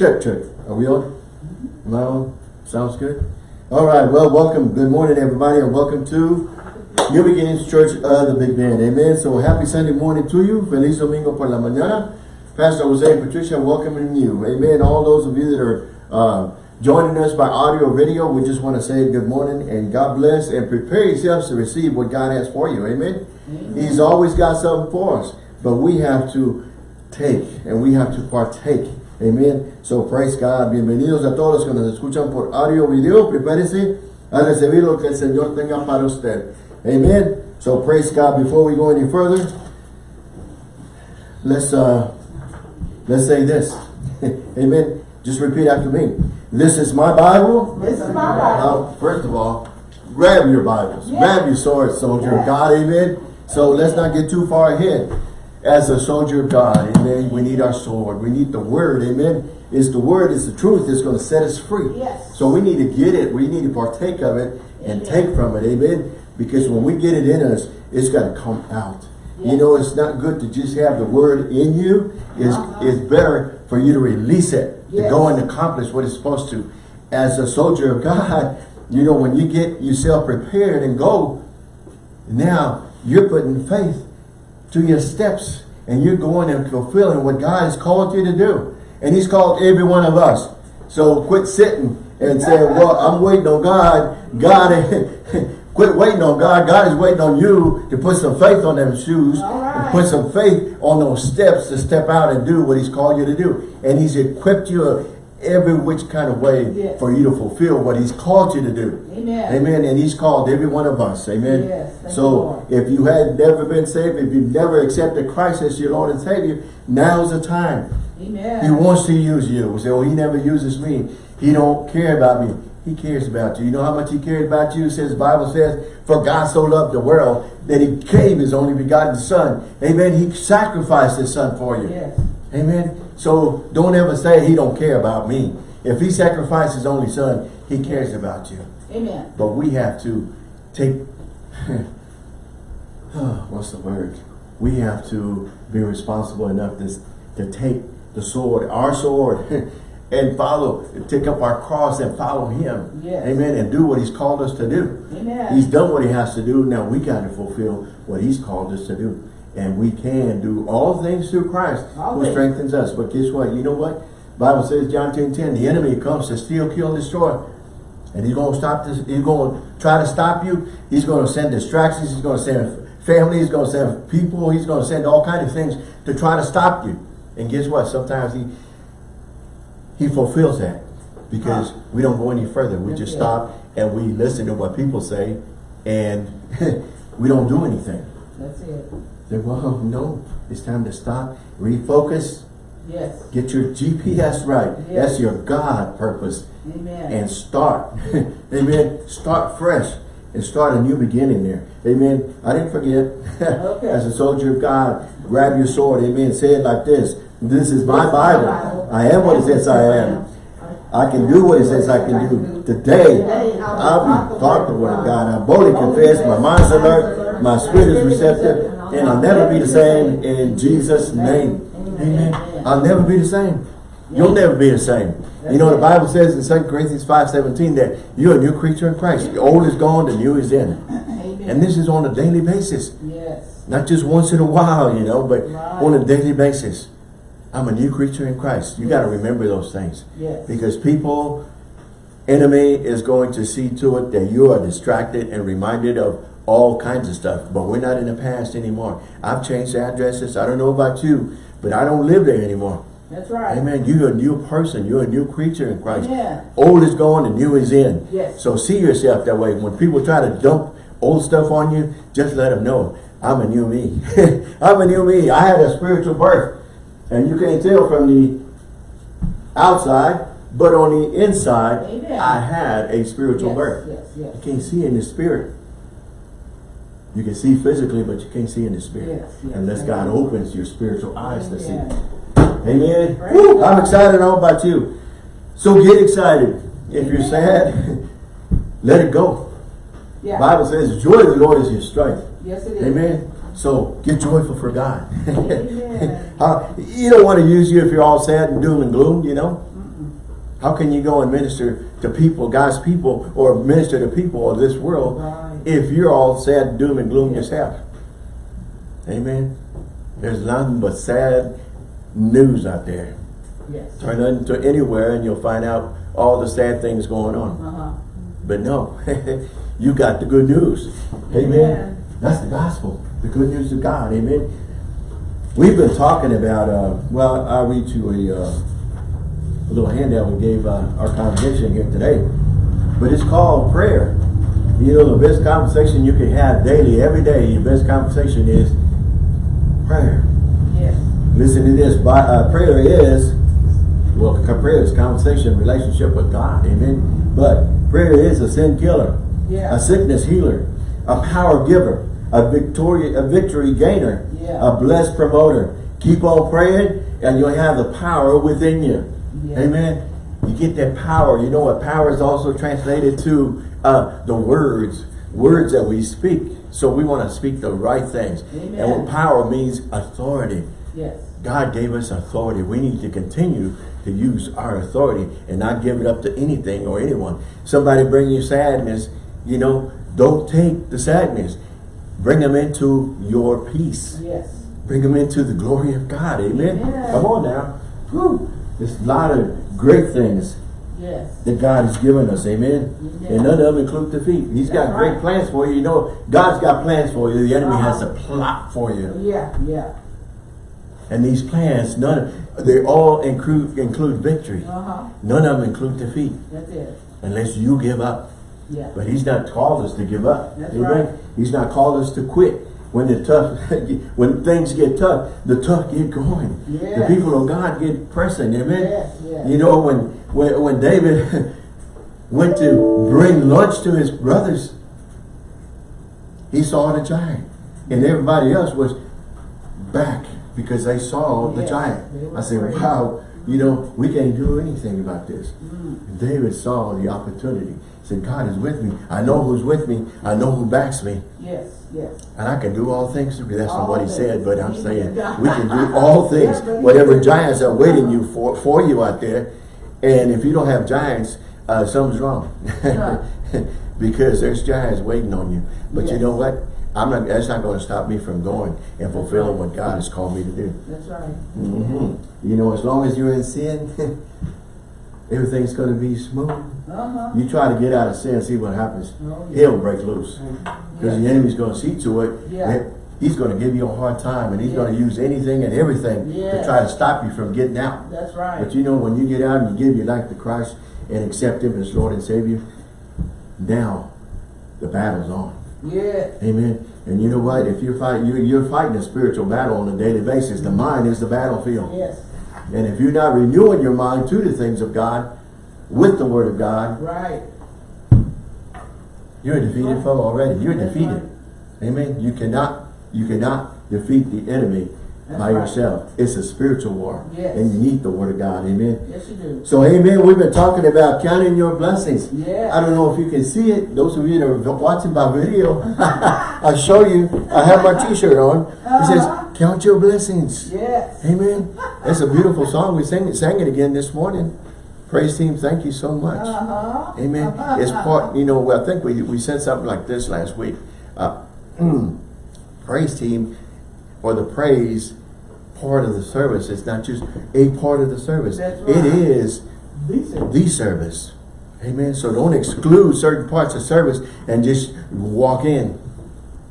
Check, check. Are we on? Am I on? Sounds good. All right. Well, welcome. Good morning, everybody, and welcome to New Beginnings Church of the Big Bend. Amen. So happy Sunday morning to you. Feliz Domingo por la mañana. Pastor Jose and Patricia welcoming you. Amen. All those of you that are uh, joining us by audio or video, we just want to say good morning and God bless and prepare yourselves to receive what God has for you. Amen. Amen. He's always got something for us, but we have to take and we have to partake. Amen. So praise God. Bienvenidos a todos los que nos escuchan por audio video. Prepárese a recibir lo que el Señor tenga para usted. Amen. So praise God. Before we go any further, let's uh let's say this. Amen. Just repeat after me. This is my Bible. This is my Bible. Now, first of all, grab your Bibles. Grab your sword, soldier of God. Amen. So let's not get too far ahead as a soldier of God, amen, we need our sword. We need the word, amen. Is the word, is the truth, it's going to set us free. Yes. So we need to get it. We need to partake of it and take from it, amen. Because when we get it in us, it's got to come out. Yes. You know, it's not good to just have the word in you. It's, uh -huh. it's better for you to release it, yes. to go and accomplish what it's supposed to. As a soldier of God, you know, when you get yourself prepared and go, now you're putting faith to your steps and you're going and fulfilling what God has called you to do. And he's called every one of us. So quit sitting and saying, well, I'm waiting on God. God, quit waiting on God. God is waiting on you to put some faith on them shoes. Right. Put some faith on those steps to step out and do what he's called you to do. And he's equipped you every which kind of way yes. for you to fulfill what he's called you to do. Amen. Amen. And he's called every one of us. Amen. Yes, so if you had never been saved, if you've never accepted Christ as your Lord and Savior, now's the time. Amen. He wants to use you. We say, oh, he never uses me. He don't care about me. He cares about you. You know how much he cares about you? It says, the Bible says, for God so loved the world that he gave his only begotten son. Amen. He sacrificed his son for you. Yes. Amen. So don't ever say he don't care about me. If he sacrificed his only son, he cares about you. Amen. But we have to take, what's the word? We have to be responsible enough to, to take the sword, our sword, and follow, take up our cross and follow him. Yes. Amen. And do what he's called us to do. Amen. He's done what he has to do. Now we got to fulfill what he's called us to do. And we can do all things through Christ all who things. strengthens us. But guess what? You know what? Bible says, John 10, 10, the enemy comes to steal, kill, destroy. And he's going to stop this. He's going to try to stop you. He's going to send distractions. He's going to send family. He's going to send people. He's going to send all kinds of things to try to stop you. And guess what? Sometimes he he fulfills that because ah. we don't go any further. We just stop and we listen to what people say and we don't do anything. That's it. Say, well, no, it's time to stop, refocus, Yes. Get your GPS right. Yes. That's your God purpose. Amen. And start. Amen. Start fresh and start a new beginning there. Amen. I didn't forget. Okay. As a soldier of God, grab your sword. Amen. Say it like this. This is my Bible. I am what it says I am. I can do what it says I can do. Today, I'll be taught the word of God. I boldly confess. My mind's alert. My spirit is receptive. And I'll never be the same in Jesus' name. Amen. I'll never be the same. You'll never be the same. You know, the Bible says in 2 Corinthians 5.17 that you're a new creature in Christ. The old is gone, the new is in. And this is on a daily basis. Yes. Not just once in a while, you know, but on a daily basis. I'm a new creature in Christ. You got to remember those things. Yes. Because people, enemy is going to see to it that you are distracted and reminded of all kinds of stuff. But we're not in the past anymore. I've changed addresses. I don't know about you, but I don't live there anymore. That's right. Amen. You're a new person. You're a new creature in Christ. Yeah. Old is gone and new is in. Yes. So see yourself that way. When people try to dump old stuff on you, just let them know, I'm a new me. I'm a new me. I had a spiritual birth. And you can't tell from the outside, but on the inside, Amen. I had a spiritual yes, birth. Yes, yes. You can't see in the spirit. You can see physically, but you can't see in the spirit. Yes, yes, Unless God opens your spiritual eyes to see. Amen. Woo, I'm excited. How about you? So get excited. If you're sad, let it go. Yeah. Bible says, the joy of the Lord is your strength. Yes, it is. Amen. So get joyful for God. You don't want to use you if you're all sad and doom and gloom, you know. How can you go and minister to people, God's people, or minister to people of this world Right. If you're all sad, doom and gloom yourself? Amen. There's nothing but sad news out there. Yes. Turn into anywhere and you'll find out all the sad things going on. Uh-huh. But no, you got the good news. Amen. Amen. That's the gospel. The good news of God. Amen. We've been talking about, uh, well, I'll read you a, uh, a little handout we gave uh, our congregation here today. But it's called prayer. You know, the best conversation you can have daily, every day, your best conversation is prayer. Yes. Listen to this. By, uh, prayer is, well, prayer is conversation, relationship with God. Amen. But prayer is a sin killer, Yeah. a sickness healer, a power giver, a victory, a victory gainer, Yeah. a blessed promoter. Keep on praying and you'll have the power within you. Yeah. Amen. You get that power. You know what power is also translated to uh, the words, words that we speak. So we want to speak the right things. And what power means authority. Yes. God gave us authority. We need to continue to use our authority and not give it up to anything or anyone. Somebody bring you sadness, you know, don't take the sadness. Bring them into your peace. Yes. Bring them into the glory of God. Amen. Amen. Come on now. Whew. There's a lot of great things Yes. that God has given us. Amen. Amen. And none of them include defeat. He's got That's great right. plans for you. You know, God's got plans for you. The enemy has a Uh-huh. plot for you. Yeah. Yeah. And these plans, none of, they all include include victory. Uh-huh. None of them include defeat That's it. unless you give up. Yeah. But he's not called us to give up. That's Amen? right. He's not called us to quit. When the tough, when things get tough, the tough get going. The people of God get pressing. Amen. Yes, yes. You know when when when David went to bring lunch to his brothers, he saw the giant, and everybody else was back because they saw the giant. I said. "Wow, you know we can't do anything about this." Mm. David saw the opportunity. "God is with me. I know who's with me. I know who backs me." Yes. Yes. And I can do all things through That's not what he things. said, but I'm saying we can do all things. Yeah, but he Whatever giants are waiting you for for you out there. And if you don't have giants, uh, something's wrong. Because there's giants waiting on you. But you know what? I'm not that's not going to stop me from going and fulfilling what God has called me to do. That's right. Mhm. You know, as long as you're in sin, everything's going to be smooth. Uh-huh. You try to get out of sin, see what happens. Oh, yeah. Hell break loose. Because the enemy's going to see to it. Yeah. He's going to give you a hard time and he's going to use anything and everything to try to stop you from getting out. That's right. But you know, when you get out and you give your life to Christ and accept him as Lord and Savior, now the battle's on. Yeah. Amen. And you know what? If you're fighting, you're, you're fighting a spiritual battle on a daily basis. The mind is the battlefield. Yes. And if you're not renewing your mind to the things of God, with the Word of God, Right. you're a defeated foe already. You're That's defeated. Amen. You cannot, you cannot defeat the enemy That's by right. yourself. It's a spiritual war. Yes. And you need the word of God. Amen. Yes, you do. So amen. We've been talking about counting your blessings. Yeah. I don't know if you can see it. Those of you that are watching by video, I'll show you. I have my t-shirt on. It says, count your blessings. Yes. Amen. That's a beautiful song. We sang it, sang it again this morning. Praise team, thank you so much. Uh-huh. Amen. It's part, you know, I think we, we said something like this last week. Uh, praise team or the praise part of the service. It's not just a part of the service. That's It right. is Decent. the service. Amen. So don't exclude certain parts of service and just walk in.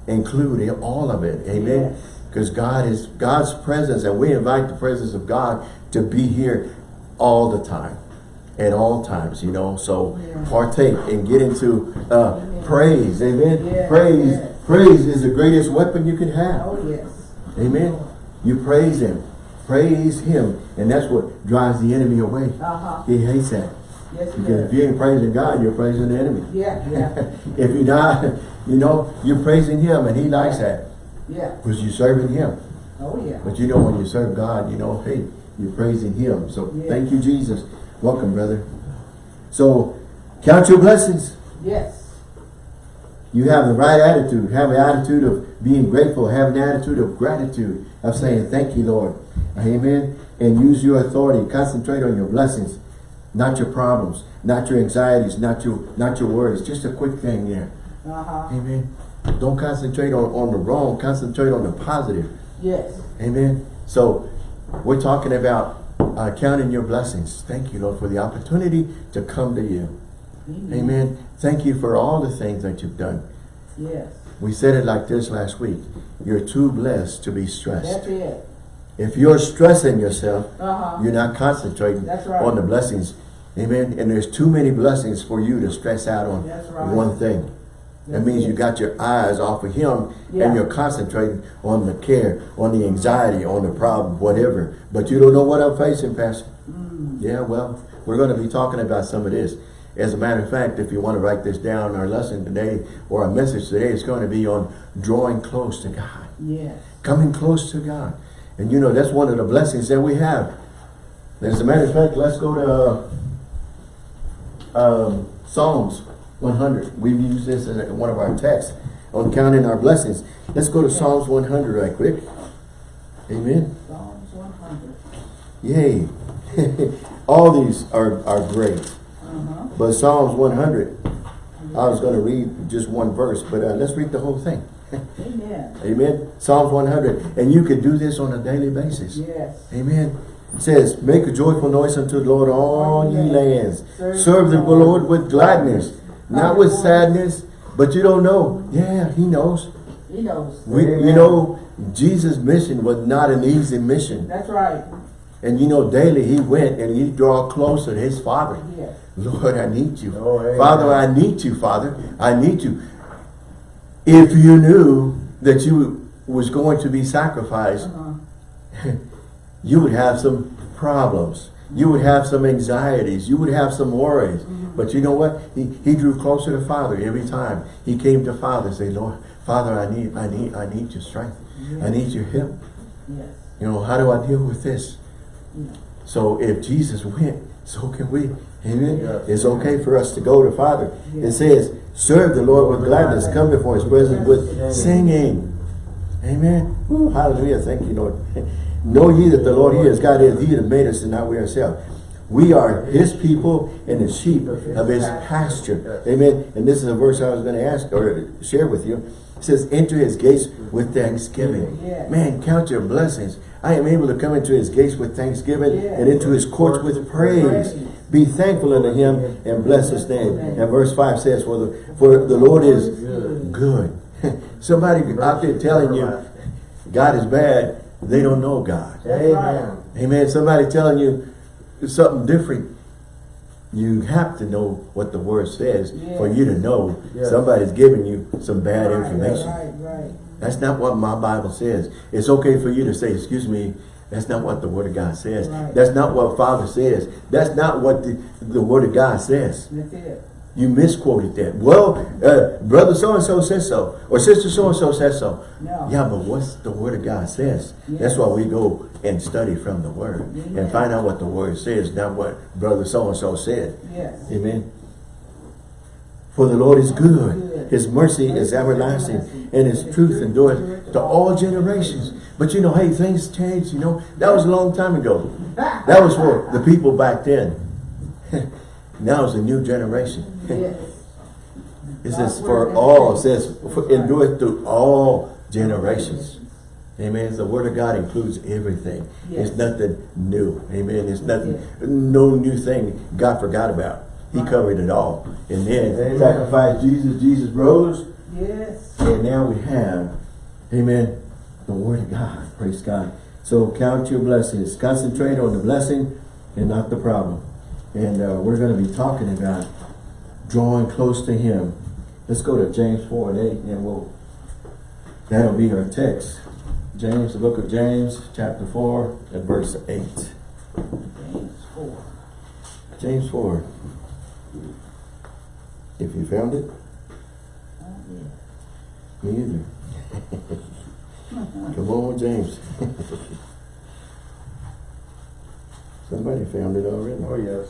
Include all of it. Amen. Yes. Because God is God's presence and we invite the presence of God to be here all the time. At all times, you know. So Yeah. partake and get into uh, Amen. praise. Amen. Yeah, Praise. yeah. Praise is the greatest weapon you can have. Oh, yes. Amen. You praise him. Praise him. And that's what drives the enemy away. Uh-huh. He hates that. Yes, Because if you ain't praising God, you're praising the enemy. Yeah, yeah, if you're not, you know, you're praising him and he likes that. Yeah. Because you're serving him. Oh, yeah. But you know, when you serve God, you know, hey, you're praising him. So Yeah. thank you, Jesus. Welcome, brother. So count your blessings. Yes. You have the right attitude. Have an attitude of being grateful. Have an attitude of gratitude. Of saying, thank you, Lord. Amen. And use your authority. Concentrate on your blessings. Not your problems, not your anxieties, not your not your worries. Just a quick thing there. Uh-huh. Amen. Don't concentrate on, on the wrong, concentrate on the positive. Yes. Amen. So we're talking about uh, counting your blessings. Thank you, Lord, for the opportunity to come to you. Amen. Amen. Thank you for all the things that you've done. Yes. We said it like this last week. You're too blessed to be stressed. That's it. If you're stressing yourself, Uh-huh. you're not concentrating That's right. on the blessings. Amen. And there's too many blessings for you to stress out on right. one thing. That means you got your eyes off of him Yeah. and you're concentrating on the care, on the anxiety, on the problem, whatever. But you don't know what I'm facing, Pastor. Mm. Yeah, well, we're going to be talking about some of this. As a matter of fact, if you want to write this down, our lesson today or our message today is going to be on drawing close to God Yes. coming close to God. And you know, that's one of the blessings that we have. As a matter of fact, let's go to uh, um, Psalms 100. We've used this in one of our texts on counting our blessings. Let's go to Psalms 100 right quick. Amen. Psalms 100. Yay. All these are, are great. Uh-huh. But Psalms 100, I was going to read just one verse, but uh, let's read the whole thing. Amen. Amen. Psalms 100. And you can do this on a daily basis. Yes. Amen. It says, make a joyful noise unto the Lord, all ye lands. Serve the Lord with gladness, not with sadness, but you don't know. Yeah, he knows. He knows. We, you know, Jesus' mission was not an easy mission. That's right. And you know, daily he went and he draw closer to his Father. Yes. Lord, I need you. Oh, amen. Father, I need you, Father. I need you. If you knew that you was going to be sacrificed, Uh-huh. you would have some problems. You would have some anxieties. You would have some worries. Mm-hmm. But you know what? He, he drew closer to Father every time. He came to Father and say, Lord, Father, I need, I need, I need your strength. I need your help. Yes. You know, how do I deal with this? Yeah. So if Jesus went, so can we. Amen. Yes. It's okay for us to go to Father. It says, serve the Lord with gladness. Come before his presence with singing. Amen. Ooh, hallelujah. Thank you, Lord. know ye that the Lord he is God is he that made us and not we ourselves. We are his people and the sheep of his pasture. Amen. And this is a verse I was going to ask or share with you. It says, enter his gates with thanksgiving. Yes. Man, count your blessings. I am able to come into his gates with thanksgiving Yes. and into his courts with praise. Praise. Be thankful unto him and bless his name. And verse 5 says, for the, for the Lord is good. Somebody out there telling you God is bad, they don't know God. Amen. Amen. Somebody telling you something different, you have to know what the word says for you to know Yes. somebody's giving you some bad Right, information. Right, right. That's not what my Bible says. It's okay for you to say, excuse me, that's not what the Word of God says. That's not what Father says. That's not what the, the Word of God says. That's it. You misquoted that. Well, uh, brother so-and-so says so. Or sister so-and-so says so. No. Yeah, but what's the Word of God says? Yes. That's why we go and study from the Word. And find out what the Word says, not what brother so-and-so said. Yes. Amen. For the Lord is good. Good. His mercy is everlasting. And his truth endureth to all generations. But you know, hey, things change, you know. That was a long time ago. That was for the people back then. now it's a new generation. Yes. It says for all. It says for endureth to all generations. Amen. The word of God includes everything. Yes. It's nothing new. Amen. It's nothing, no new thing God forgot about. He covered it all. And then Amen. sacrificed Jesus. Jesus rose. Yes. And now we have, amen, the word of God. Praise God. So count your blessings. Concentrate on the blessing and not the problem. And uh, we're going to be talking about drawing close to him. Let's go to James 4 and 8 and we'll, that'll be our text. James, the book of James, chapter 4 and verse 8. James 4. James 4. If you found it, Oh, yeah. me either. Come on, James. Somebody found it already. Oh, yes.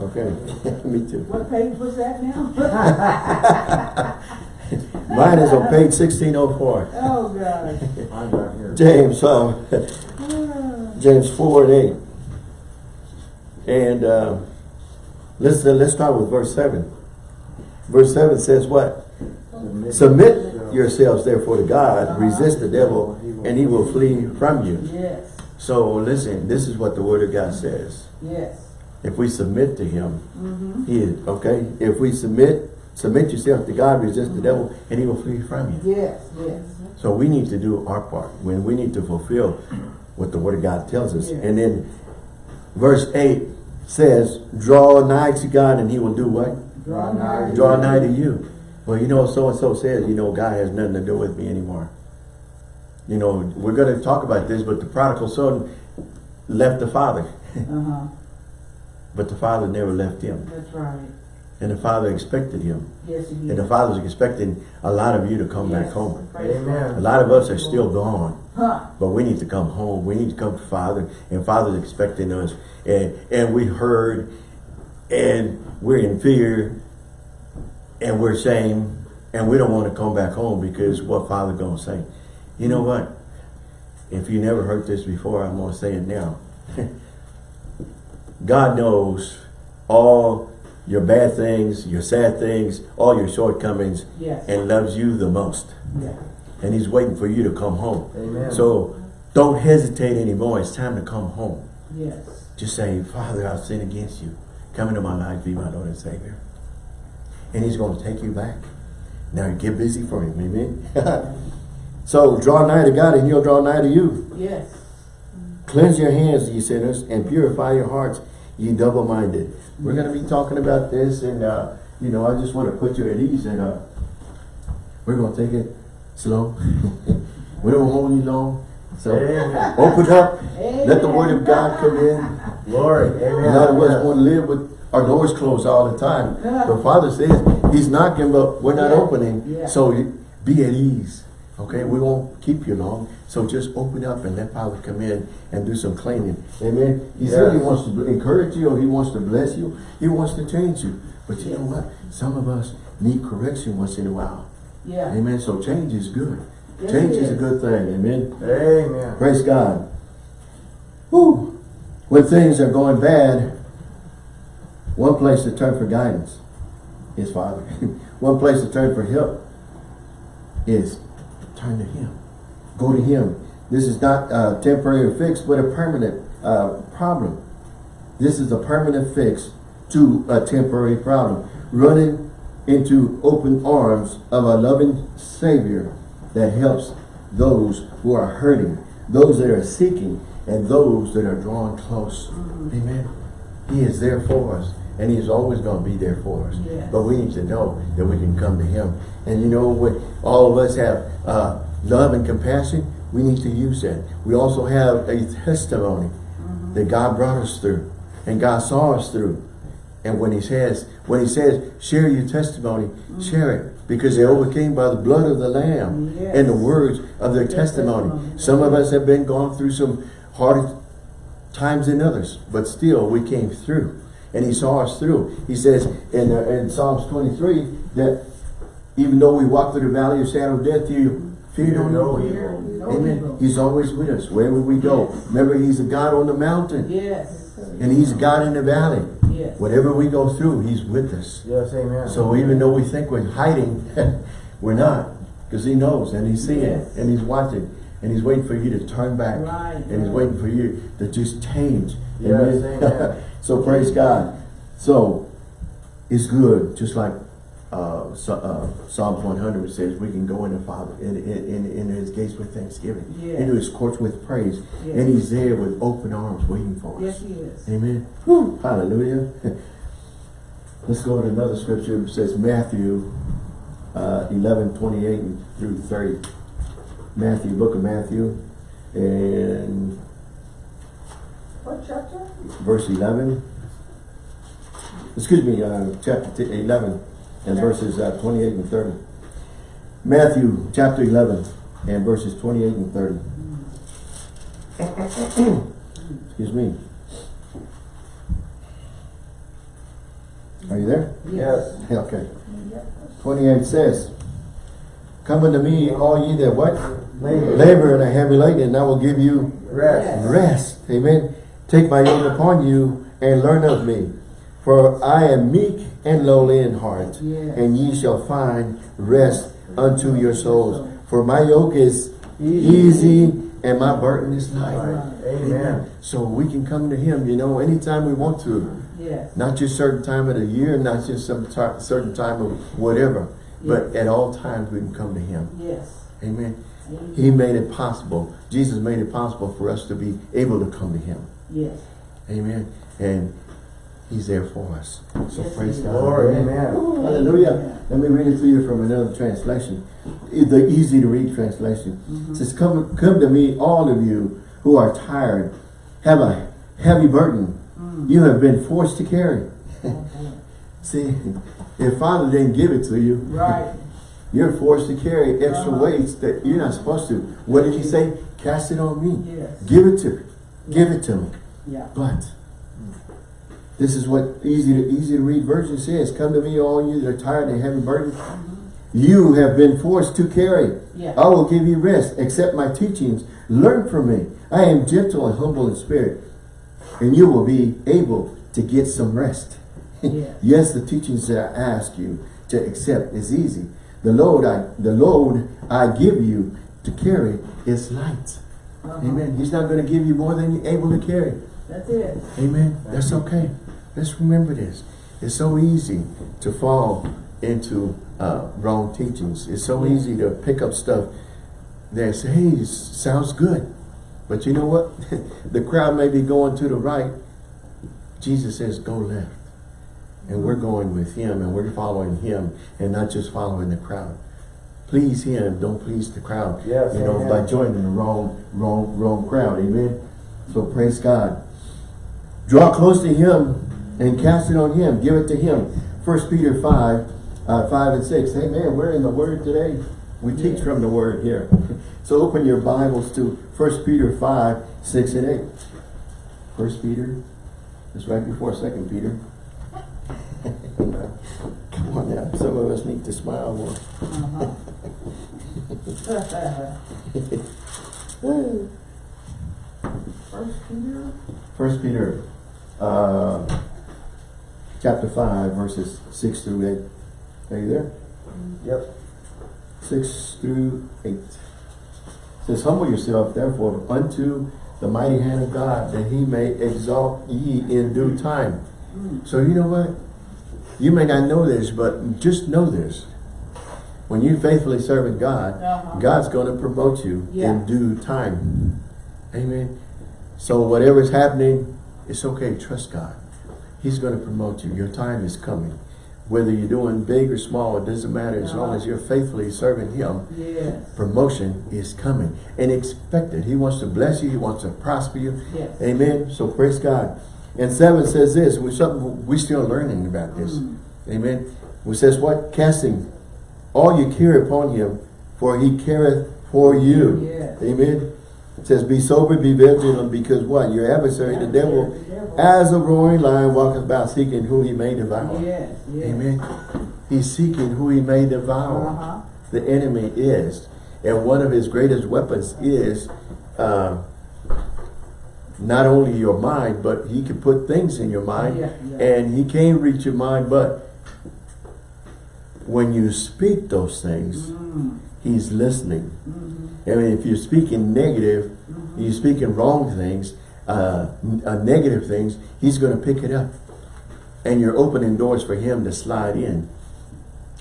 Okay, me too. What page was that now? Mine is on page 1604. oh, God. I'm not here. James, uh, James 4 and 8. And uh, let's uh, let's start with verse seven. Verse seven says what? Submit yourselves therefore to God, resist the devil, and he will flee from you. Yes, So listen, this is what the word of God says. yes. If we submit to him, Mm-hmm. he is, okay? If we submit, submit yourself to God, resist the devil, and he will flee from you. Yes, yes. So we need to do our part. When we need to fulfill what the word of God tells us. Yeah. And then verse 8 says, draw nigh to God and he will do what? Draw nigh. Draw nigh to you. Well, you know, so-and-so says, you know, God has nothing to do with me anymore. You know, we're going to talk about this, but the prodigal son left the father. Uh-huh, But the father never left him. that's right. And the father expected him. Yes, he did. And the did. father's expecting a lot of you to come back home. Amen. A lot of us are still gone. Huh, But we need to come home. We need to come to Father. And Father's expecting us. And and we heard and we're in fear and we're ashamed and we don't want to come back home because what Father gonna say. You know what? If you never heard this before, I'm gonna say it now. God knows all your bad things, your sad things, all your shortcomings, yes. and loves you the most. Yeah. And he's waiting for you to come home. Amen. So don't hesitate anymore. It's time to come home. Yes. Just say, Father, I've sinned against you. Come into my life, be my Lord and Savior. And he's going to take you back. Now get busy for him, amen? so draw nigh to God and he'll draw nigh to you. Yes. Cleanse your hands, ye sinners, and purify your hearts, ye double-minded. We're going to be talking about this and, uh, you know, I just want to put you at ease and uh, we're going to take it slow. we don't hold you long. So Amen. open up, let the word of God come in. Glory. Amen. lot of us want to live with our doors closed all the time. But Father says He's knocking, but we're not Yeah. opening. Yeah. So be at ease. Okay, we won't keep you long. So just open up and let Father come in and do some cleaning. Amen. He said He wants to encourage you, or He wants to bless you. He wants to change you. But you know what? Some of us need correction once in a while. Yeah. Amen. So change is good. Yes, change is a good thing. Amen. Amen. Praise God. Whew. When things are going bad, one place to turn for guidance is Father. one place to turn for help is turn to Him. Go to Him. This is not a temporary fix, but a permanent uh, problem. This is a permanent fix to a temporary problem. Running into open arms of a loving Savior that helps those who are hurting, those that are seeking, and those that are drawn close. Amen. He is there for us, and he's always going to be there for us. Yes. But we need to know that we can come to Him. And you know what? All of us have uh, love and compassion. We need to use that. We also have a testimony that God brought us through, and God saw us through. And when He says, when He says, share your testimony, share it, because they overcame by the blood of the Lamb Yes. and the words of their testimony. testimony. Some of us have been gone through some hard times than others, but still we came through. And he saw us through. He says in, uh, in Psalms 23 that even though we walk through the valley of shadow of death, you fear no evil. Amen. He's always with us wherever we go. Yes. Remember, he's a God on the mountain Yes. and he's God in the valley. Yes. Whatever we go through, he's with us. Yes, amen. So even though we think we're hiding, we're not. Because he knows and he's seeing Yes. and he's watching and he's waiting for you to turn back. Right, And he's waiting for you to just change. Yes, amen. so praise God. So it's good, just like uh, so, uh, Psalms 100 says we can go into Father in, in, in, his gates with thanksgiving, Yes. into his courts with praise, Yes. and he's there with open arms waiting for us. Yes, he is. Amen. Hallelujah. Let's go to another scripture. It says Matthew uh, 11, 28 through 30. Matthew, book of Matthew, and What chapter? verse 11. Excuse me, uh, chapter 11 and verses uh, 28 and 30. Matthew chapter 11 and verses 28 and 30. Excuse me. Are you there? Yes. Okay. 28 says, Come unto me, all ye that what? Labor. Labor and are heavy laden, and I will give you Rest. rest. Amen. Take my yoke upon you and learn of me. For I am meek and lowly in heart, Yes. and ye shall find rest unto your souls. For my yoke is easy and my burden is light. Right. Amen. So we can come to him, you know, anytime we want to. Yes. Not just certain time of the year, not just some certain time of whatever. But at all times we can come to him. Yes. Amen. Amen. He made it possible. Jesus made it possible for us to be able to come to him. Yes. Amen. And he's there for us. So Yes, praise he God. is. Glory, amen. Hallelujah. Let me read it to you from another translation. The easy to read translation. It says, come, come to me, all of you who are tired, have a heavy burden you have been forced to carry. See, if Father didn't give it to you, Right. you're forced to carry extra Uh-huh. weights that you're not supposed to. What did he say? Cast it on me. Yes. Give it to me. Give it to me. Yeah. But this is what easy to easy to read version says. Come to me, all you that are tired and heavy burdened. You have been forced to carry. Yeah. I will give you rest. Accept my teachings. Learn from me. I am gentle and humble in spirit. And you will be able to get some rest. Yes. yes, the teachings that I ask you to accept is easy. The load I the load I give you to carry is light. Uh-huh. Amen. He's not going to give you more than you're able to carry. That's it. Amen. That's okay. Let's remember this. It's so easy to fall into uh, wrong teachings. It's so Yeah. easy to pick up stuff that say, hey, sounds good. But you know what? the crowd may be going to the right. Jesus says, go left. And we're going with him and we're following him and not just following the crowd. Please him, don't please the crowd. Yes, You know, amen. by joining the wrong, wrong, wrong crowd. Amen. So praise God. Draw close to him and cast it on him. Give it to him. First Peter 5, uh, 5 and 6. Hey man, we're in the word today. We teach from the word here. So open your Bibles to First Peter 5, 6 and 8. First Peter. is right before Second Peter. Come on now. Some of us need to smile more. Uh-huh. First Peter. First Peter, uh, chapter five, verses six through eight. Are you there? Yep. Six through eight. It says, humble yourself therefore unto the mighty hand of God, that he may exalt ye in due time. So you know what? You may not know this, but just know this. When you faithfully serving God, Uh-huh. God's going to promote you Yeah. in due time. Amen. So whatever is happening, it's okay. Trust God. He's going to promote you. Your time is coming. Whether you're doing big or small, it doesn't matter. As long as you're faithfully serving Him, Yes. promotion is coming. And expect it. He wants to bless you. He wants to prosper you. Yes. Amen. So praise God. And seven says this, which something we're still learning about this. Mm. Amen. Which says what? Casting all you care upon him, for he careth for you. Yes. Amen. It says, be sober, be vigilant, because what? Your adversary, the devil, as a roaring lion, walketh about seeking who he may devour. Yes. Yes. Amen. He's seeking who he may devour. Uh-huh. The enemy is. And one of his greatest weapons is uh, not only your mind, but he can put things in your mind. Yeah, yeah. And he can reach your mind, but when you speak those things, Mm. he's listening. Mm-hmm. I mean, if you're speaking negative, you're speaking wrong things, uh, uh, negative things, he's going to pick it up. And you're opening doors for him to slide in.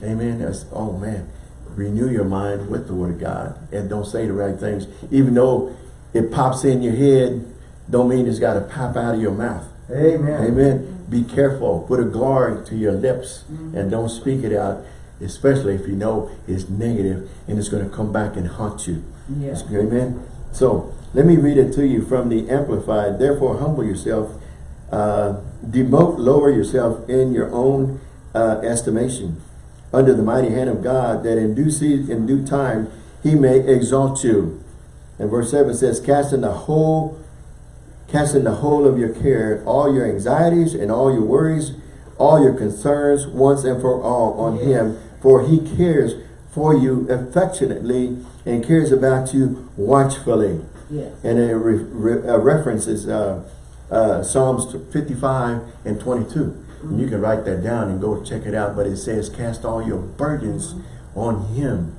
Amen. That's, oh man, renew your mind with the word of God and don't say the right things. Even though it pops in your head, don't mean it's got to pop out of your mouth. Amen. Amen. Be careful. Put a guard to your lips and don't speak it out, especially if you know it's negative and it's going to come back and haunt you. Yeah. Amen. So let me read it to you from the Amplified. Therefore, humble yourself, uh, demote, lower yourself in your own uh, estimation under the mighty hand of God, that in due season, in due time, He may exalt you. And verse seven says, casting the whole, casting the whole of your care, all your anxieties and all your worries, all your concerns, once and for all, on Yes. Him, for He cares for you affectionately and cares about you watchfully. Yes. And it re re a reference uh, uh, Psalms 55 and 22. And you can write that down and go check it out. But it says, cast all your burdens on him.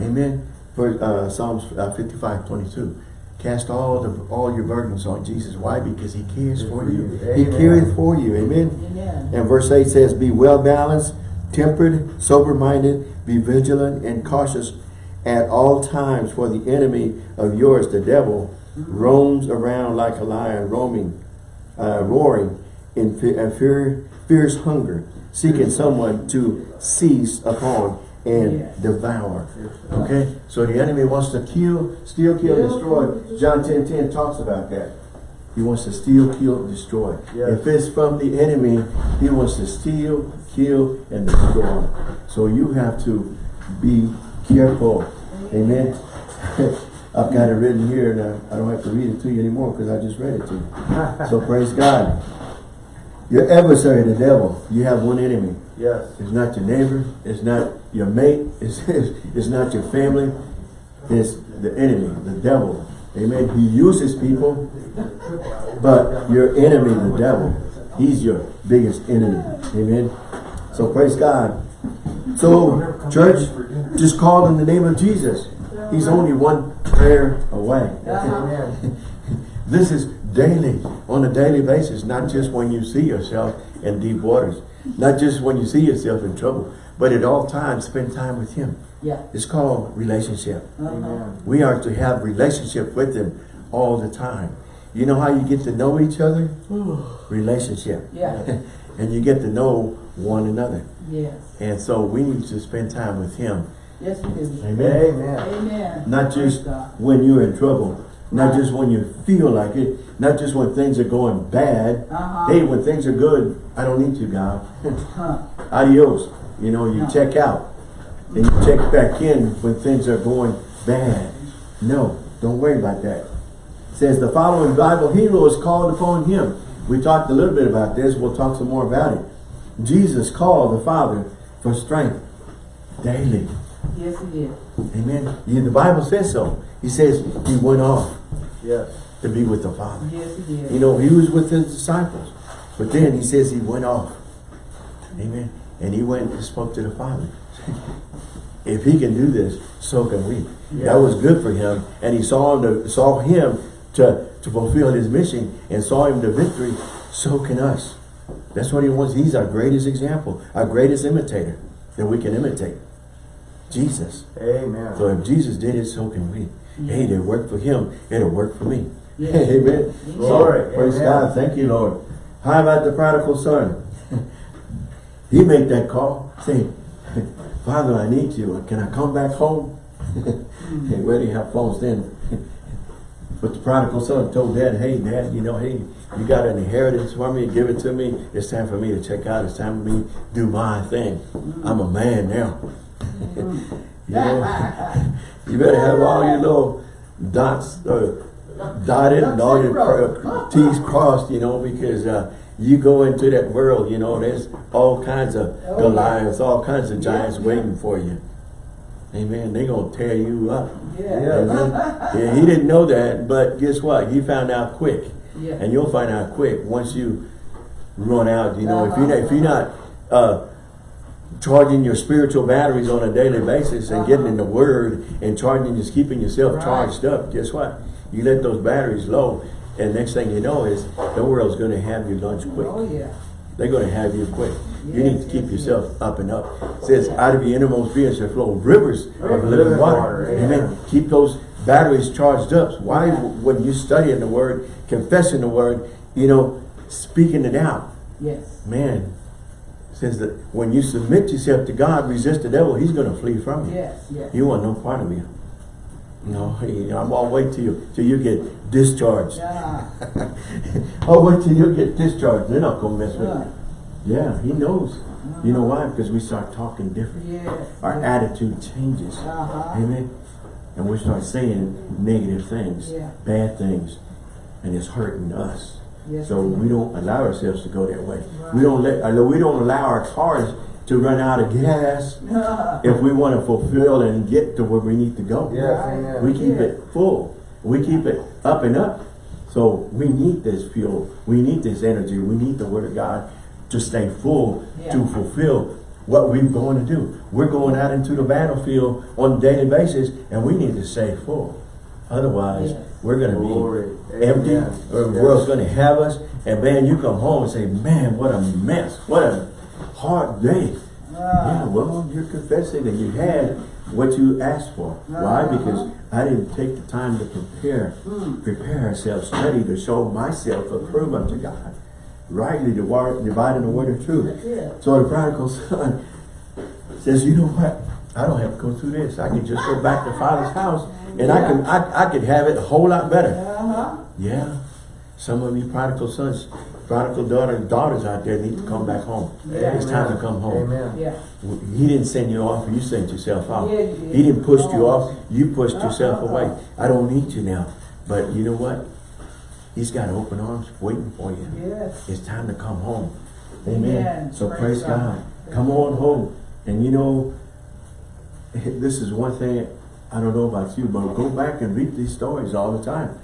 Amen. For uh, Psalms uh, 55, 22. Cast all the all your burdens on Jesus. Why? Because he cares for you. He Amen. cares for you. Amen. Amen. And verse 8 says, Be well balanced, tempered, sober-minded, be vigilant and cautious at all times, for the enemy of yours, the devil, roams around like a lion, roaming, uh, roaring in uh, fear, fierce hunger, seeking someone to seize upon and Yes. devour. Okay? So the enemy wants to kill, steal, kill, destroy. John 10, 10 talks about that. He wants to steal, kill, destroy. Yes. If it's from the enemy, he wants to steal, kill, and destroy. So you have to be careful. Amen. I've got it written here, and uh, I don't have to read it to you anymore because I just read it to you. So praise God. Your adversary, the devil, you have one enemy. Yes. It's not your neighbor. It's not your mate. It's, it's not your family. It's the enemy, the devil. Amen. He uses people, but your enemy, the devil, he's your biggest enemy. Amen. So praise God. So, church, just call in the name of Jesus. He's only one prayer away. This is daily, on a daily basis, not just when you see yourself in deep waters, not just when you see yourself in trouble, but at all times spend time with Him. Yeah. It's called relationship. Uh-huh. Amen. We are to have relationship with Him all the time. You know how you get to know each other? Relationship. Yeah. and you get to know one another. Yes. And so we need to spend time with Him. Yes, we do. Amen. Amen. Amen. Not just when you're in trouble. Not just when you feel like it. Not just when things are going bad. Uh-huh. Hey, when things are good, I don't need you, God. Huh. Adios. You know, you No. check out. And you check back in when things are going bad. No, don't worry about that. It says the following Bible hero is called upon him. We talked a little bit about this. We'll talk some more about it. Jesus called the Father for strength daily. Yes, he did. Amen. Yeah, the Bible says so. He says he went off Yes. to be with the Father. Yes, he did. You know, he was with his disciples. But then he says he went off. Amen. And he went and spoke to the Father. if he can do this, so can we. Yeah. That was good for him. And he saw him to, saw him to, to fulfill his mission and saw him to victory. So can us. That's what he wants. He's our greatest example, our greatest imitator that we can imitate. Jesus. Amen. So if Jesus did it, so can we. Hey, it worked for him, it'll work for me. Yeah. Amen. Glory. Praise Amen. God. Thank you, Lord. How about the prodigal son? he made that call, saying, Father, I need you. Can I come back home? hey, where do you have phones then. But the prodigal son told dad, hey, dad, you know, hey, you got an inheritance for me, give it to me. It's time for me to check out. It's time for me to do my thing. I'm a man now. you know, you better have all your little dots uh, dotted and all your T's crossed, you know, because uh, you go into that world, you know, there's all kinds of Oh, Goliaths, all kinds of giants waiting for you. Amen. They're going to tear you up. Yeah. Yeah. Yeah, he didn't know that, but guess what? He found out quick. Yeah. And you'll find out quick once you run out. You know, if you're not, if you're not uh, charging your spiritual batteries on a daily basis and getting in the Word and charging, just keeping yourself Right. charged up. Guess what? You let those batteries low, and next thing you know is the world's going to have your lunch quick. Oh, yeah. They're going to have you quick. you need to keep yourself up and up. It says, out of your innermost being shall flow rivers of living water. Amen. Keep those batteries charged up. Why, when you studying the word, confessing the word, you know, speaking it out, Yes. man, says that when you submit yourself to God, resist the devil, he's going to flee from you. Yes. Yes. You want no part of you. No, I'm gonna wait till you till you get discharged. Yeah. I'll wait till you get discharged. They're not gonna mess with Uh, you. Yeah, he knows. You know why? Because we start talking different. yes. Our attitude changes. Uh-huh. Amen. And we start saying negative things, Yeah. bad things, and it's hurting us. Yes. So we don't allow ourselves to go that way. Right. We don't let uh, we don't allow our cars to run out of gas if we want to fulfill and get to where we need to go. Yes. Amen. We keep Yeah. it full. We keep it up and up. So we need this fuel. We need this energy. We need the word of God to stay full, to fulfill what we're going to do. We're going out into the battlefield on a daily basis and we need to stay full. Otherwise, Yes. we're going to be Glory. empty, Amen. or the Yes. world's gonna have us, and man, you come home and say, man, what a mess, what a hard day. Yeah, well, you're confessing that you had what you asked for. Why? Uh-huh. Because I didn't take the time to prepare, Mm. prepare ourselves, study to show myself approved unto God. Rightly divide- dividing the word of truth. So the prodigal son says, you know what? I don't have to go through this. I can just go back to father's house and I can I, I could have it a whole lot better. Uh-huh. Yeah. Some of you prodigal sons, prodigal daughter, and daughters out there need to come back home. Yeah. It's time to come home. Amen. Yeah. He didn't send you off, you sent yourself out. Yeah, did. He didn't push you off, you pushed yourself Uh-uh. away. I don't need you now. But you know what? He's got open arms waiting for you. Yes. It's time to come home. Amen. Amen. So Praise praise God. God. Come on home. And you know, this is one thing, I don't know about you, but go back and read these stories all the time.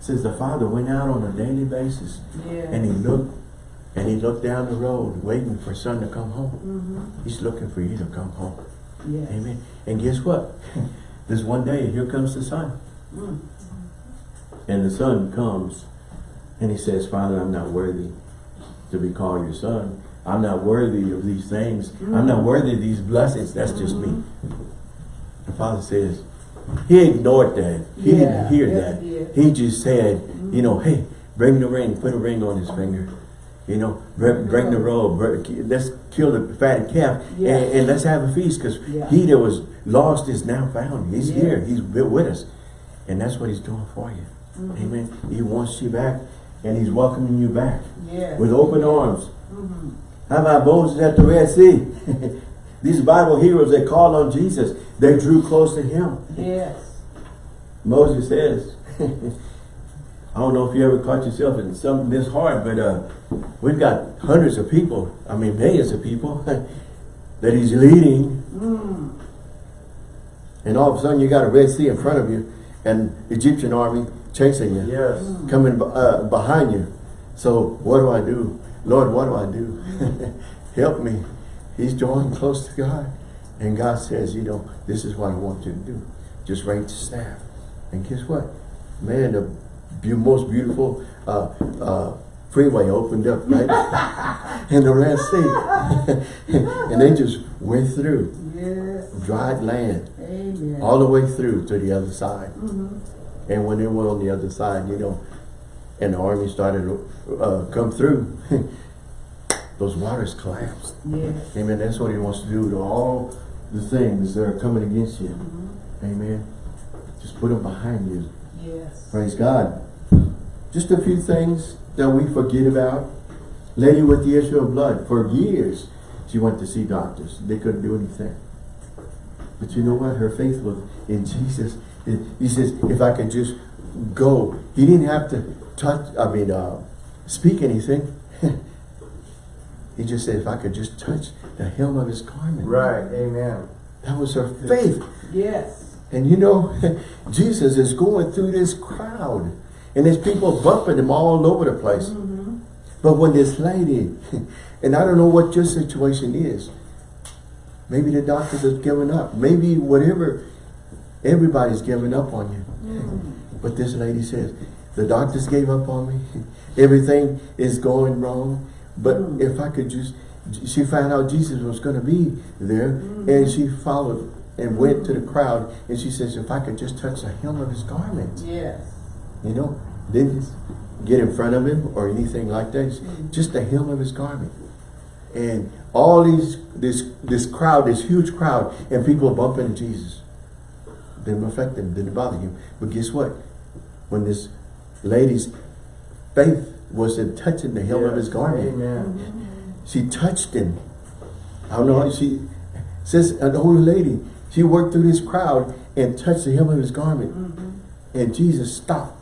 Says the father went out on a daily basis Yeah. and he looked and he looked down the road waiting for son to come home. Mm-hmm. He's looking for you to come home. Yes. Amen. And guess what? this one day, here comes the son. Mm. And the son comes and he says, Father, I'm not worthy to be called your son. I'm not worthy of these things. I'm not worthy of these blessings. That's just me. The father says, he ignored that. He Yeah, didn't hear yes, that. he. He just said, you know, hey, bring the ring, put a ring on his finger. You know, bring, bring the robe, let's kill the fatted calf Yeah. and, and let's have a feast because Yeah. he that was lost is now found. He's Yes. here. He's with with us. And that's what he's doing for you. Mm-hmm. Amen. He wants you back and he's welcoming you back Yes. with open arms. Mm-hmm. How about Moses at the Red Sea? These Bible heroes, they called on Jesus. They drew close to him. Yes. Moses says, I don't know if you ever caught yourself in something this hard, but uh, we've got hundreds of people, I mean millions of people that he's leading. Mm. And all of a sudden you got a Red Sea in front of you and Egyptian army chasing you. Yes. coming uh, behind you. So what do I do? Lord, what do I do? Help me. He's drawing close to God. And God says, you know, this is what I want you to do. Just raise the staff. And guess what? Man, the be most beautiful uh, uh, freeway opened up right in the Red Sea. and they just went through Yes. dried land Amen. all the way through to the other side. Mm-hmm. And when they were on the other side, you know, and the army started to uh, come through, those waters collapsed. Yes. Amen. That's what he wants to do to all the things that are coming against you. Mm-hmm. Amen. Just put them behind you. Yes. Praise God. Just a few things that we forget about. Lady with the issue of blood. For years, she went to see doctors. They couldn't do anything. But you know what? Her faith was in Jesus. He- He says, if I could just go. He didn't have to touch, I mean, uh, speak anything. he just said, if I could just touch the hem of his garment. Right. Amen. That was her faith. Yes. And you know, Jesus is going through this crowd. And there's people bumping him all over the place. Mm-hmm. But when this lady, and I don't know what your situation is. Maybe the doctors have given up. Maybe whatever, everybody's giving up on you. Mm-hmm. But this lady says, the doctors gave up on me. Everything is going wrong. But Mm. if I could just, she found out Jesus was going to be there. Mm-hmm. And she followed and went to the crowd. And she says, if I could just touch the hem of his garment. Yes. You know, didn't get in front of him or anything like that. Mm. Just the hem of his garment. And all these, this, this crowd, this huge crowd, and people bumping Jesus. Didn't affect him, didn't bother him. But guess what? When this lady's faith was in touching the hem of his garment, Amen. she touched him. I don't know, she says, an older lady, she worked through this crowd and touched the hem of his garment. Mm-hmm. And Jesus stopped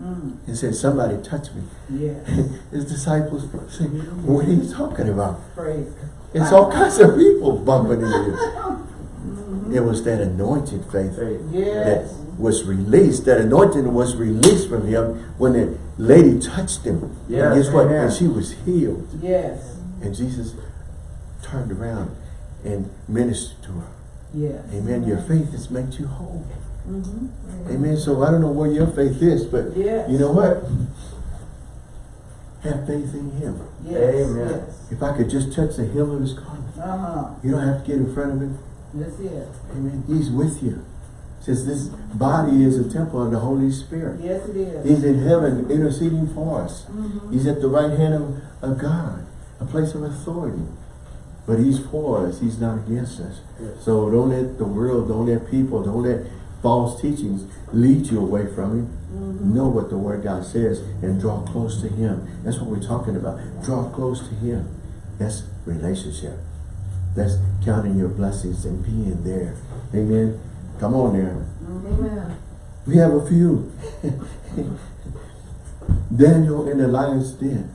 Mm. and said, somebody touch me. Yes. His disciples say, what are you talking about? Praise It's all kinds of people bumping into you. It was that anointed faith Faith. Yes. that was released, that anointing was released from him when the lady touched him. And guess what? amen. And she was healed. Yes. And Jesus turned around and ministered to her. Yes. Amen. Your faith has made you whole. Mm-hmm. Amen. So I don't know where your faith is, but Yes. you know what? Have faith in him. Yes. Amen. Yes. If I could just touch the hem of his garment, Uh-huh. you don't have to get in front of him. That's it. Amen. He's with you. Says this body is a temple of the Holy Spirit. Yes, it is. He's in heaven interceding for us. Mhm. He's at the right hand of, of God, a place of authority. But he's for us. He's not against us. Yes. So don't let the world, don't let people, don't let false teachings lead you away from him. Mhm. Know what the word God says and draw close to him. That's what we're talking about. Draw close to him. That's relationship. That's counting your blessings and being there. Amen. Come on there. Amen. We have a few. Daniel in the lion's den.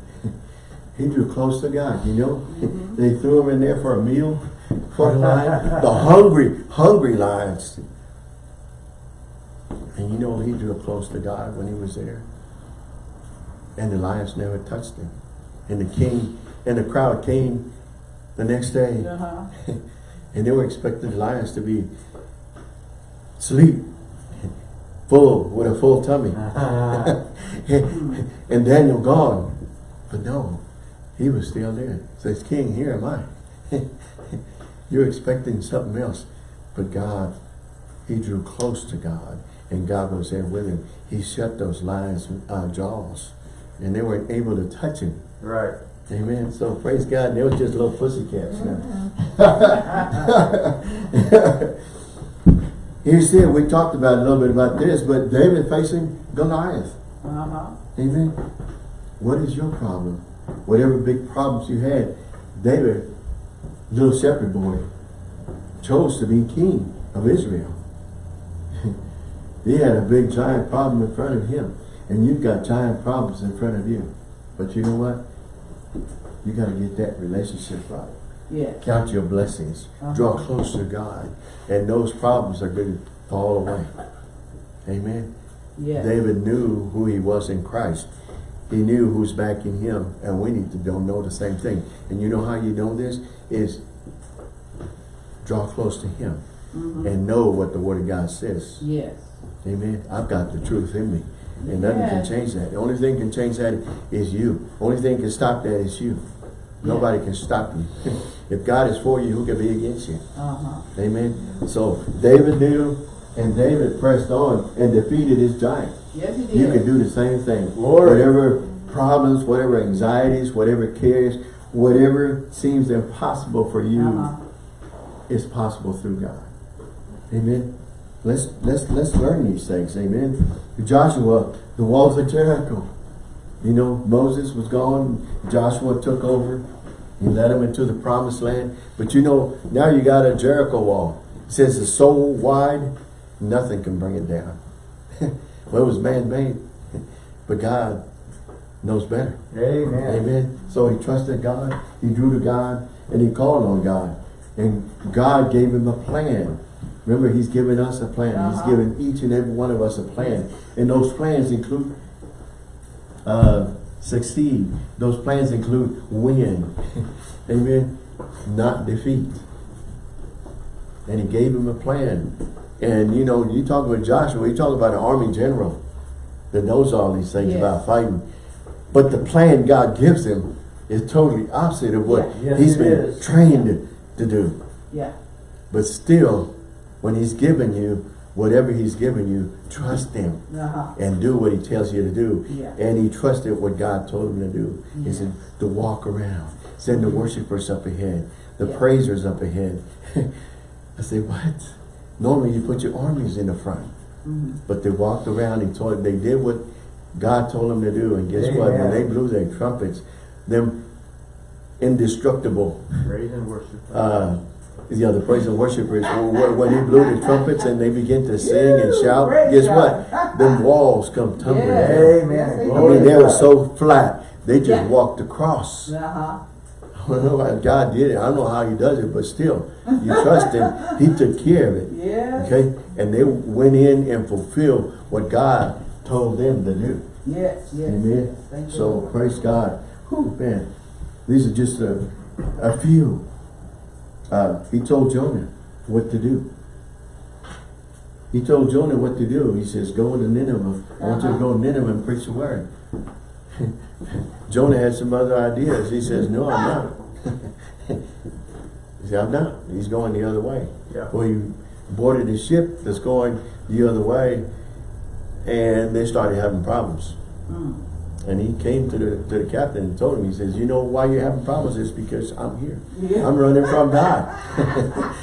He drew close to God, you know. Mhm. They threw him in there for a meal. For a lion. The hungry, hungry lions. And you know he drew close to God when he was there. And the lions never touched him. And the king and the crowd came the next day. Uh-huh. And they were expecting the lions to be asleep, full, with a full tummy. and Daniel gone. But no, he was still there. Says, King, here am I. You're expecting something else. But God, he drew close to God. And God was there with him. He shut those lions' uh, jaws. And they weren't able to touch him. Right. Amen. So praise God. They were just little pussycats now. you see, we talked about a little bit about this, but David facing Goliath. Uh-huh. Amen. What is your problem? Whatever big problems you had, David, little shepherd boy, chose to be king of Israel. he had a big giant problem in front of him. And you've got giant problems in front of you. But you know what? You got to get that relationship right. Yes. Count your blessings. Draw close to God. And those problems are going to fall away. Amen. Yes. David knew who he was in Christ. He knew who's backing him. And we need to don't know the same thing. And you know how you know this? Is draw close to him. Mhm. And know what the word of God says. Yes. Amen. I've got the truth in me. And nothing can change that. The only thing can change that is you. Only thing can stop that is you. Nobody can stop you. if God is for you, who can be against you? Uh-huh. Amen. So David knew, and David pressed on and defeated his giant. Yes, he did. You can do the same thing. Glory. Whatever problems, whatever anxieties, whatever cares, whatever seems impossible for you Uh-huh. is possible through God. Amen. Let's let's let's learn these things. Amen. Joshua, the walls of Jericho. You know, Moses was gone. Joshua took over. He led them into the promised land. But you know, now you got a Jericho wall. It says it's so wide, nothing can bring it down. well, it was man-made. But God knows better. Amen. Amen. So he trusted God, he drew to God, and he called on God. And God gave him a plan. Remember, he's given us a plan. He's Uh-huh. given each and every one of us a plan. And those plans include uh, succeed. Those plans include win. Amen. Not defeat. And he gave him a plan. And you know, you talk about Joshua, you talk about an army general that knows all these things Yes. about fighting. But the plan God gives him is totally opposite of what Yeah. Yes, he's been is. trained to do. Yeah. But still, when he's given you whatever he's given you, trust him Uh-huh. and do what he tells you to do. Yeah. And he trusted what God told him to do. He Yeah. said to walk around, send the worshipers up ahead, the Yeah. praisers up ahead. I say, what? Normally you put your armies in the front. Mhm. But they walked around, he told they did what God told them to do. And guess what? When they blew their trumpets, them indestructible Praise and worship. uh, the praise and worshipers, when, when he blew the trumpets and they begin to sing and shout, guess what? Them walls come tumbling Yes. down. Amen. They I mean, they were so flat, they just Yeah. walked across. Uh-huh. I don't know how God did it. I don't know how he does it, but still, you trust him. He took care of it. Yes. Okay? And they went in and fulfilled what God told them to do. Yes, yes. Amen. yes. So praise God. Whew, man. These are just a, a few. Uh, he told Jonah what to do. He told Jonah what to do. He says, go to Nineveh. I want you to go to Nineveh and preach the word. Jonah had some other ideas. He says, no, I'm not. he said, I'm not. He's going the other way. Yeah. Well, he boarded a ship that's going the other way and they started having problems. Mm. And he came to the to the captain and told him, he says, you know why you're having problems? It's because I'm here. Yeah. I'm running from God.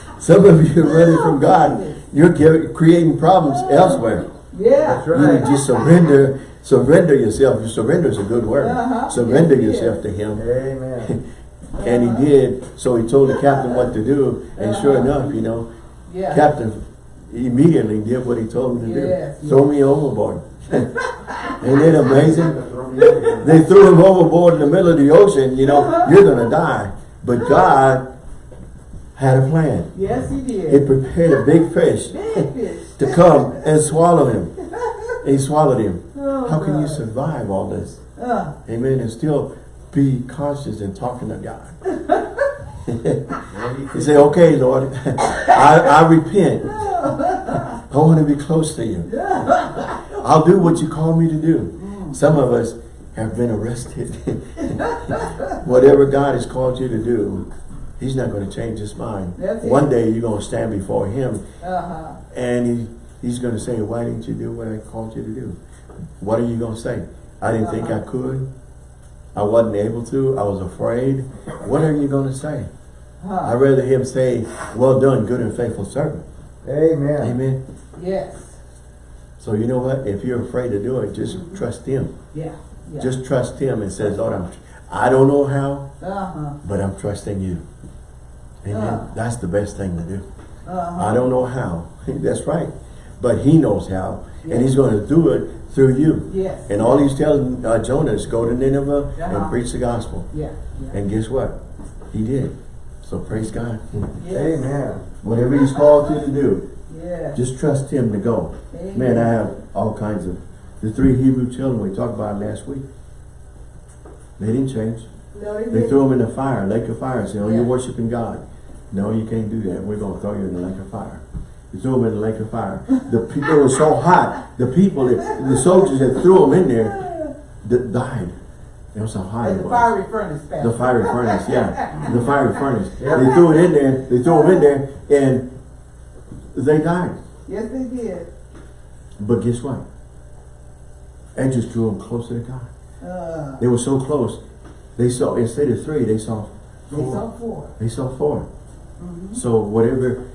Some of you are running from God. You're giving, creating problems elsewhere. Yeah. That's You right. need to surrender, surrender yourself. Surrender is a good word. Uh-huh. Surrender Yes, it yourself to him. Amen. And he did. So he told the captain what to do. And sure Uh-huh. enough, you know, Yeah. captain immediately did what he told him to Yes, do. Throw me overboard. Ain't it amazing? They threw him overboard in the middle of the ocean, you know, you're gonna die. But God had a plan. Yes, he did. He prepared a big fish Big fish. to come and swallow him. He swallowed him. Oh, How can you survive all this? Uh, Amen. And still be conscious and talking to God. You say, okay, Lord, I, I repent. I want to be close to you. I'll do what you call me to do. Some of us have been arrested. Whatever God has called you to do, He's not going to change His mind. That's it. One day you're going to stand before Him uh-huh. and he, He's going to say, why didn't you do what I called you to do? What are you going to say? I didn't think I Uh-huh. could. I wasn't able to. I was afraid. What are you going to say? Huh. I'd rather Him say, well done, good and faithful servant. Amen. Amen. Yes. So you know what? If you're afraid to do it, just trust Him. Yeah. Yeah. Just trust Him and says, Lord, I'm, I don't know how, uh-huh. but I'm trusting you. Amen. Uh. That's the best thing to do. Uh-huh. I don't know how. That's right. But He knows how. Yeah. And He's going to do it through you. Yes. And all He's telling uh, Jonah is go to Nineveh Uh-huh. and preach the gospel. Yeah. Yeah. And guess what? He did. So praise God. yes. Amen. Whatever He's called you to do, Yeah. just trust Him to go. Amen. Man, I have all kinds of, the three Hebrew children we talked about last week. They didn't change. No, they They didn't. threw them in the fire, lake of fire, and said, oh, Yeah. you're worshiping God. No, you can't do that. We're going to throw you in the lake of fire. They threw them in the lake of fire. The people were so hot. The people, that, the soldiers that threw them in there, that died. That's how hot At it the fiery furnace fast. The fiery furnace, yeah. The fiery furnace. Yeah. They threw it in there, they threw them in there, and they died. Yes, they did. But guess what? That just drew them closer to God. Uh, They were so close. They saw, instead of three, they saw four. they four. saw four. They saw 4 Mm-hmm. So whatever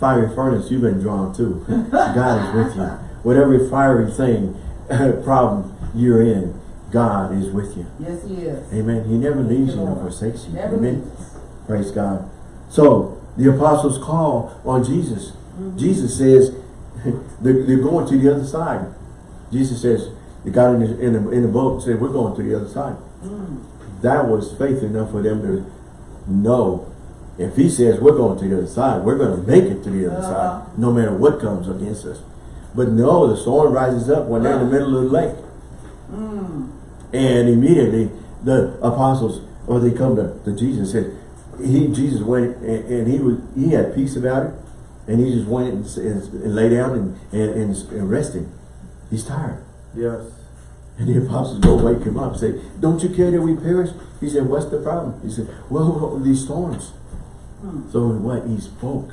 fiery furnace you've been drawn to, God is with you. Whatever fiery thing, problem you're in, God is with you. Yes, he is. Amen. He never leaves you nor forsakes you. Never Amen. leaves. Praise God. So the apostles call on Jesus. Jesus says they're, they're going to the other side. Jesus says the guy in the, in the, in the boat said we're going to the other side. Mm. That was faith enough for them to know if he says we're going to the other side, we're going to make it to the other Uh-huh. side, no matter what comes against us. But no, the storm rises up when they're in the middle of the lake. Mm. And immediately the apostles, or they come to, to Jesus and said, he, Jesus went and, and he was, he had peace about it. And he just went and, and, and lay down and, and, and, and rested. He's tired. Yes. And the apostles go wake him up and say, don't you care that we perish? He said, what's the problem? He said, well, these storms. Hmm. So what? He spoke.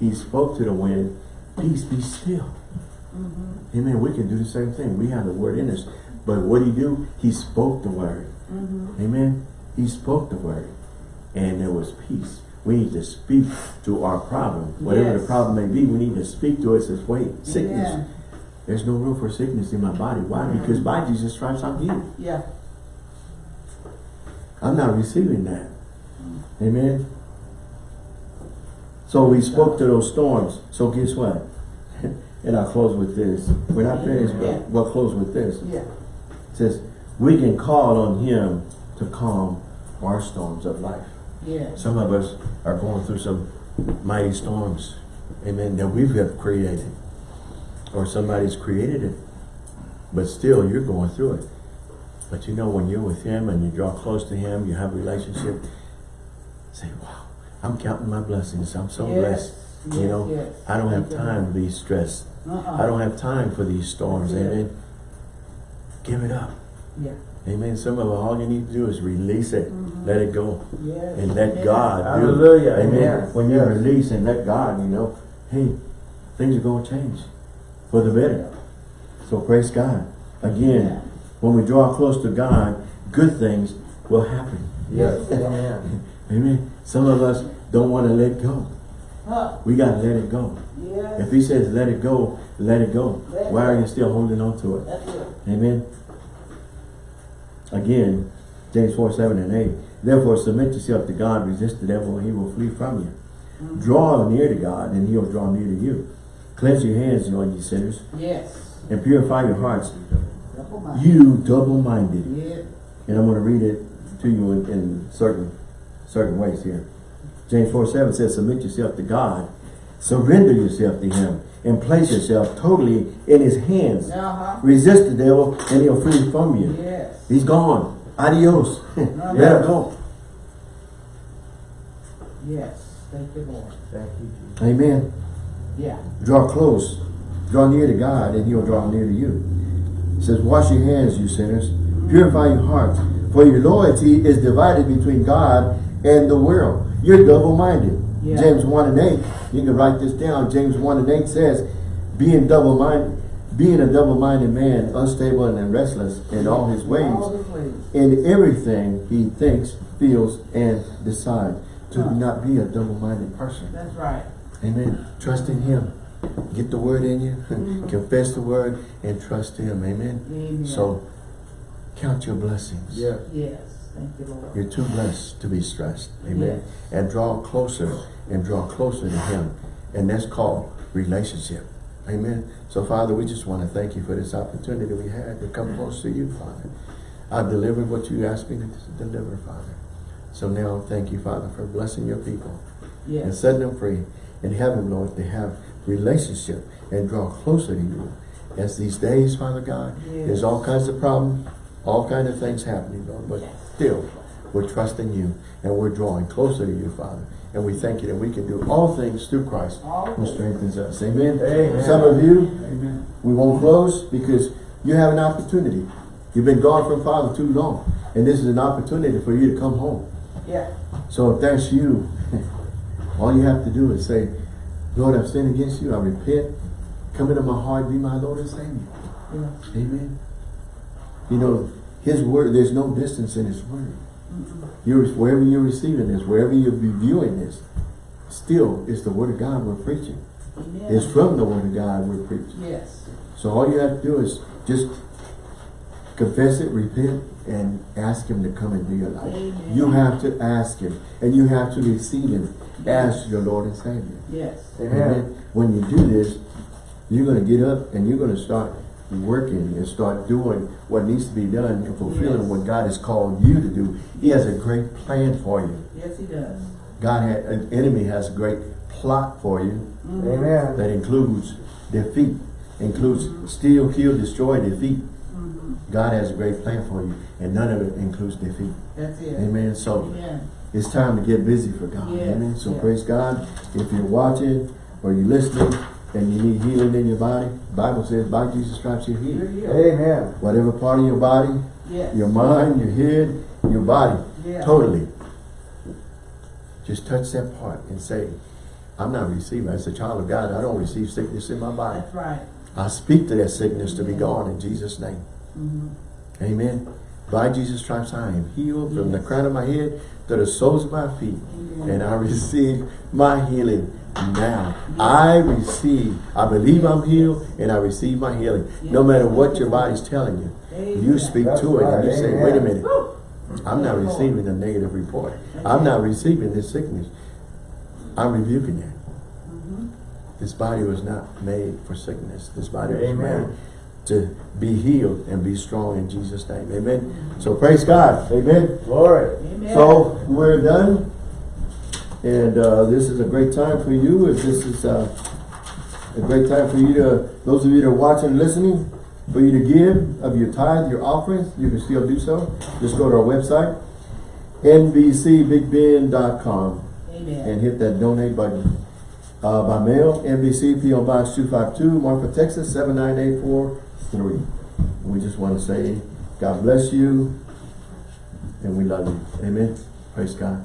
He spoke to the wind, peace be still. Mm-hmm. Amen. We can do the same thing. We have the word in us. But what did he do? He spoke the word. Mm-hmm. Amen. He spoke the word. And there was peace. We need to speak to our problem. Whatever the problem may be, we need to speak to it. Says, wait, sickness. Amen. There's no room for sickness in my body. Why? Mm-hmm. Because by Jesus' Christ, I'm healed. Yeah. I'm not receiving that. Mm. Amen. So we spoke to those storms. So guess what? and I'll close with this. We're not finished, Yeah. but we'll close with this. Yeah. It says, we can call on him to calm our storms of life. Yes. Some of us are going through some mighty storms, amen, that we've have created. Or somebody's created it. But still, you're going through it. But you know, when you're with Him and you draw close to Him, you have a relationship, say, wow, I'm counting my blessings. I'm so Yes. blessed. You know, yes. I don't have time to be stressed. Uh-uh. I don't have time for these storms, amen. Give it up. Yeah. Amen. Some of all you need to do is release it. Mhm. Let it go. Yes. And let. God do. Hallelujah. Amen. Yes. When you Yes. release and let God, you know, hey, things are going to change for the better. So praise God. Again, Yeah. when we draw close to God, good things will happen. Yes. Amen. Amen. Some of us don't want to let go. Huh. We got to let it go. Yes. If he says let it go, let it go. Let it Why are you still holding on to it? It. Amen. Again, James 4, 7 and 8. Therefore submit yourself to God, resist the devil, and he will flee from you. Mm-hmm. Draw near to God, and he will draw near to you. Cleanse your hands, you ye sinners, Yes. and purify your hearts, Double you double-minded. Yeah. And I'm going to read it to you in, in certain certain ways here. James 4, 7 says, submit yourself to God, surrender yourself to him, and place yourself totally in his hands. Uh-huh. Resist the devil, and he'll flee from you. Yes. He's gone. Adios. Let him go. Yes. Thank you, Lord. Thank you, Jesus. Amen. Yeah. Draw close. Draw near to God, and he'll draw near to you. It says, wash your hands, you sinners. Purify your hearts. For your loyalty is divided between God and the world. You're double-minded. Yeah. James 1 and 8. You can write this down. James 1 and 8 says, being double-minded, being a double-minded man, unstable and restless in all his ways. All ways. in everything he thinks, feels, and decides. To Huh. not be a double-minded person. That's right. Amen. Trust in him. Get the word in you. Mhm. Confess the word and trust him. Amen. Amen. So count your blessings. Yes. Yes. Thank you, Lord. You're too blessed to be stressed. Amen. Yes. And draw closer and draw closer to him. And that's called relationship. Amen. So Father, we just want to thank you for this opportunity we had to come close to you, Father. I've delivered what you asked me to deliver, Father. So now thank you, Father, for blessing your people and setting them free in heaven, Lord, to have relationship and draw closer to you. As these days, Father God, there's all kinds of problems, all kinds of things happening, Lord, but still, we're trusting you and we're drawing closer to you, Father. And we thank you that we can do all things through Christ who strengthens us. Amen. Amen. Some of you, Amen. we won't close because you have an opportunity. You've been gone from Father too long. And this is an opportunity for you to come home. Yeah. So if that's you, all you have to do is say, Lord, I've sinned against you. I repent. Come into my heart. Be my Lord and Savior. Yeah. Amen. You know, his word, there's no distance in his word. You're, wherever you're receiving this, wherever you're reviewing this, still it's the word of God we're preaching. Amen. It's from the word of God we're preaching. Yes. So all you have to do is just confess it, repent, and ask him to come into your life. Amen. You have to ask him, and you have to receive him as your Lord and Savior. Yes. Amen. When you do this, you're going to get up and you're going to start working and start doing what needs to be done and fulfilling Yes. what God has called you to do. He has a great plan for you. Yes, he does. God, had, an enemy has a great plot for you Mhm. Amen. that includes defeat, includes steal, kill, destroy, defeat. Mhm. God has a great plan for you, and none of it includes defeat. That's it. Amen. So Amen. it's time to get busy for God. Yes, Amen. So yes. praise God. If you're watching or you're listening and you need healing in your body, Bible says by Jesus stripes you're healed. Amen. Whatever part of your body, Yes. your mind, your head, your body, Yeah. totally. Just touch that part and say, I'm not receiving. As a child of God, I don't receive sickness in my body. That's right. I speak to that sickness to be gone in Jesus' name. Mhm. Amen. By Jesus' stripes I am healed from the crown of my head to the soles of my feet. Amen. And I receive my healing now. I receive, I believe I'm healed and I receive my healing. No matter what your body's telling you. Amen. You speak That's to it and you right. say, wait a minute. I'm not receiving a negative report. I'm not receiving this sickness. I'm rebuking it. Mhm. This body was not made for sickness. This body was made to be healed and be strong in Jesus' name. Amen. So praise God. Amen. Glory. Amen. So we're done. And uh, this is a great time for you. If this is uh, a great time for you to, those of you that are watching and listening, for you to give of your tithe, your offerings, you can still do so. Just go to our website, nbcbigben.com, Amen. and hit that donate button. Uh, by mail, NBC PO Box 252, Marfa, Texas 79843. We just want to say, God bless you, and we love you. Amen. Praise God.